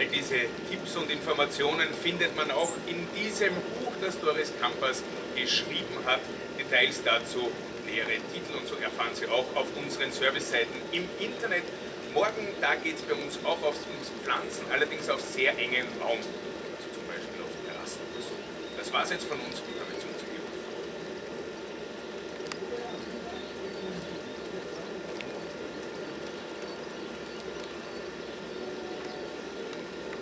All diese Tipps und Informationen findet man auch in diesem Buch, das Doris Kampers geschrieben hat. Details dazu, nähere Titel und so erfahren Sie auch auf unseren Serviceseiten im Internet. Morgen, da geht es bei uns auch aufs, ums Pflanzen, allerdings auf sehr engen Raum, also zum Beispiel auf Terrassen oder so. Das war es jetzt von uns.